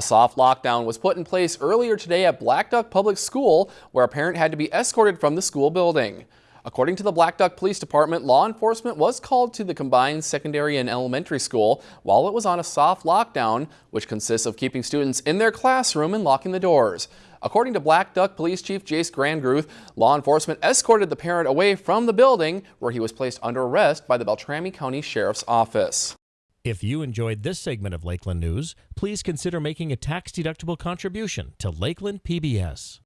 A soft lockdown was put in place earlier today at Black Duck Public School, where a parent had to be escorted from the school building. According to the Black Duck Police Department, law enforcement was called to the combined secondary and elementary school while it was on a soft lockdown, which consists of keeping students in their classroom and locking the doors. According to Black Duck Police Chief Jace Grandruth, law enforcement escorted the parent away from the building where he was placed under arrest by the Beltrami County Sheriff's Office. If you enjoyed this segment of Lakeland News, please consider making a tax-deductible contribution to Lakeland PBS.